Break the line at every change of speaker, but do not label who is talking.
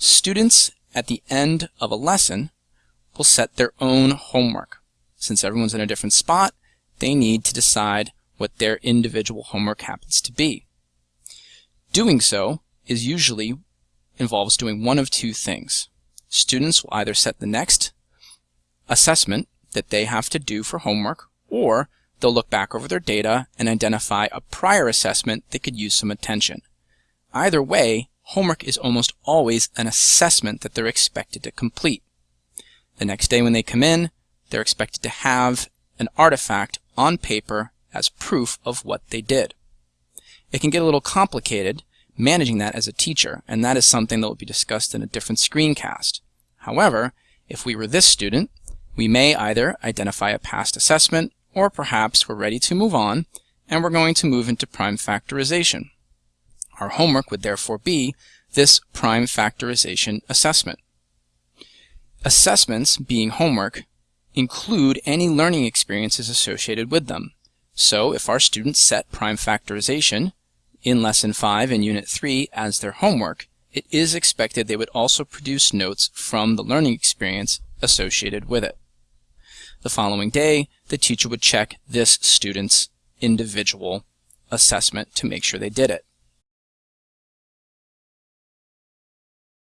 Students at the end of a lesson will set their own homework. Since everyone's in a different spot, they need to decide what their individual homework happens to be. Doing so is usually involves doing one of two things. Students will either set the next assessment that they have to do for homework, or they'll look back over their data and identify a prior assessment that could use some attention. Either way, homework is almost always an assessment that they're expected to complete. The next day when they come in, they're expected to have an artifact on paper as proof of what they did. It can get a little complicated managing that as a teacher, and that is something that will be discussed in a different screencast. However, if we were this student, we may either identify a past assessment, or perhaps we're ready to move on, and we're going to move into prime factorization. Our homework would therefore be this prime factorization assessment. Assessments, being homework, include any learning experiences associated with them. So if our students set prime factorization in Lesson 5 and Unit 3 as their homework, it is expected they would also produce notes from the learning experience associated with it. The following day, the teacher would check this student's individual assessment to make sure they did it.